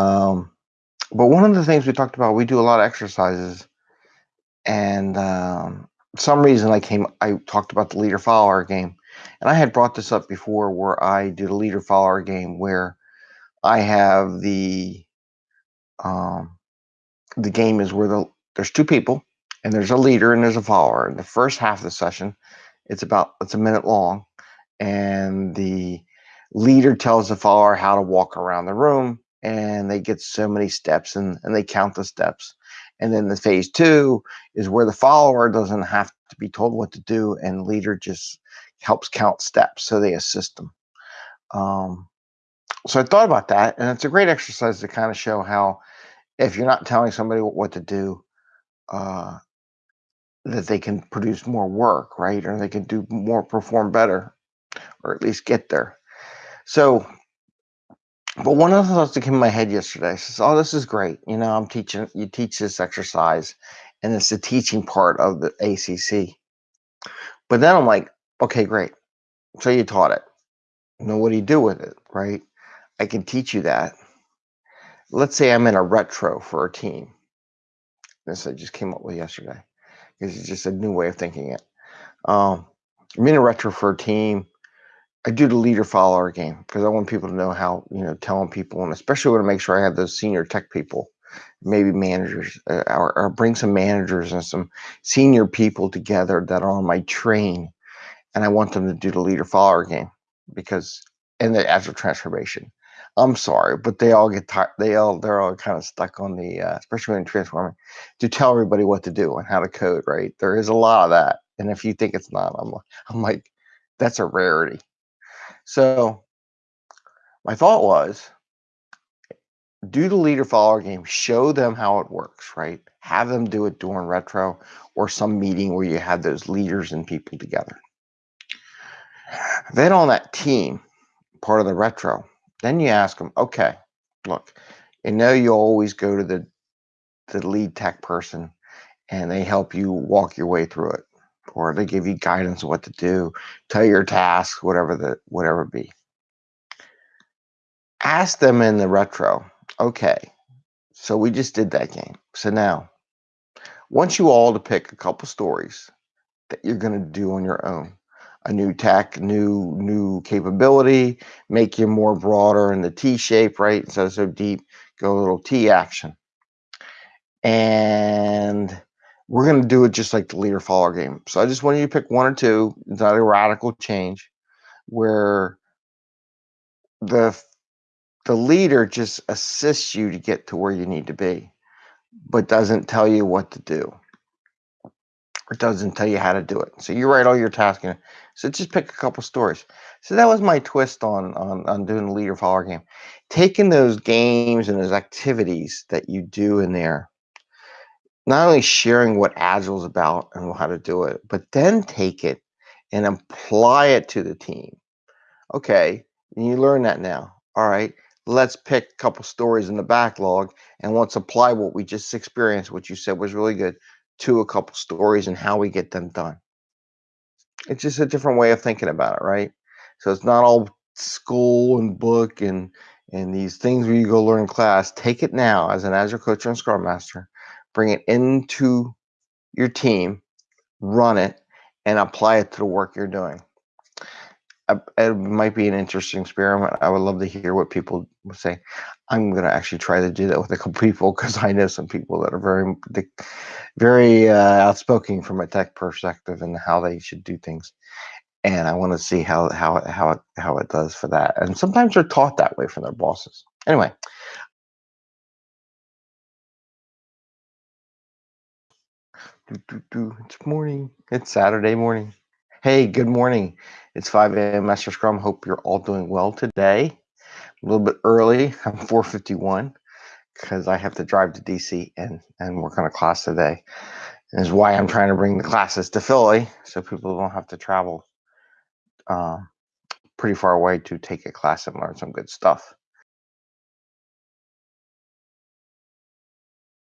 Um, but one of the things we talked about, we do a lot of exercises, and um, some reason I came, I talked about the leader follower game, and I had brought this up before, where I did a leader follower game where I have the um, the game is where the there's two people and there's a leader and there's a follower. In the first half of the session, it's about it's a minute long, and the leader tells the follower how to walk around the room and they get so many steps and, and they count the steps. And then the phase two is where the follower doesn't have to be told what to do and leader just helps count steps. So they assist them. Um, so I thought about that and it's a great exercise to kind of show how if you're not telling somebody what to do, uh, that they can produce more work, right? Or they can do more, perform better, or at least get there. So but one of the thoughts that came in my head yesterday says, "Oh, this is great. You know, I'm teaching. You teach this exercise, and it's the teaching part of the ACC." But then I'm like, "Okay, great. So you taught it. Now, what do you do with it? Right? I can teach you that. Let's say I'm in a retro for a team. This I just came up with yesterday because it's just a new way of thinking it. Um, I'm in a retro for a team. I do the leader follower game because I want people to know how, you know, telling people, and especially want to make sure I have those senior tech people, maybe managers, uh, or, or, bring some managers and some senior people together that are on my train. And I want them to do the leader follower game because, and the agile transformation. I'm sorry, but they all get tired. They all, they're all kind of stuck on the, uh, especially when transforming, to tell everybody what to do and how to code, right? There is a lot of that. And if you think it's not, I'm, I'm like, that's a rarity so my thought was do the leader follower game, show them how it works, right? Have them do it during retro or some meeting where you have those leaders and people together. Then on that team, part of the retro, then you ask them, okay, look, you know you always go to the the lead tech person and they help you walk your way through it or they give you guidance what to do, tell your task, whatever the whatever be. Ask them in the retro, okay, so we just did that game. So now, want you all to pick a couple stories that you're going to do on your own. A new tech, new new capability, make you more broader in the T shape, right? Of so deep, go a little T action. And we're going to do it just like the leader follower game. So I just want you to pick one or two. It's not a radical change where the the leader just assists you to get to where you need to be, but doesn't tell you what to do. Or doesn't tell you how to do it. So you write all your tasks. In. So just pick a couple stories. So that was my twist on, on on doing the leader follower game. Taking those games and those activities that you do in there not only sharing what Agile is about and how to do it, but then take it and apply it to the team. Okay, you learn that now. All right, let's pick a couple stories in the backlog and let's apply what we just experienced, what you said was really good, to a couple stories and how we get them done. It's just a different way of thinking about it, right? So it's not all school and book and and these things where you go learn class. Take it now as an Agile coach and Scrum Master bring it into your team, run it, and apply it to the work you're doing. It might be an interesting experiment. I would love to hear what people say. I'm going to actually try to do that with a couple people because I know some people that are very, very uh, outspoken from a tech perspective and how they should do things. And I want to see how how how it how it does for that. And sometimes they're taught that way from their bosses. Anyway, Do, do, do. It's morning. It's Saturday morning. Hey, good morning. It's 5 a.m. Master Scrum. Hope you're all doing well today. A little bit early. I'm 4:51 because I have to drive to DC and and work on a class today. And is why I'm trying to bring the classes to Philly so people don't have to travel uh, pretty far away to take a class and learn some good stuff.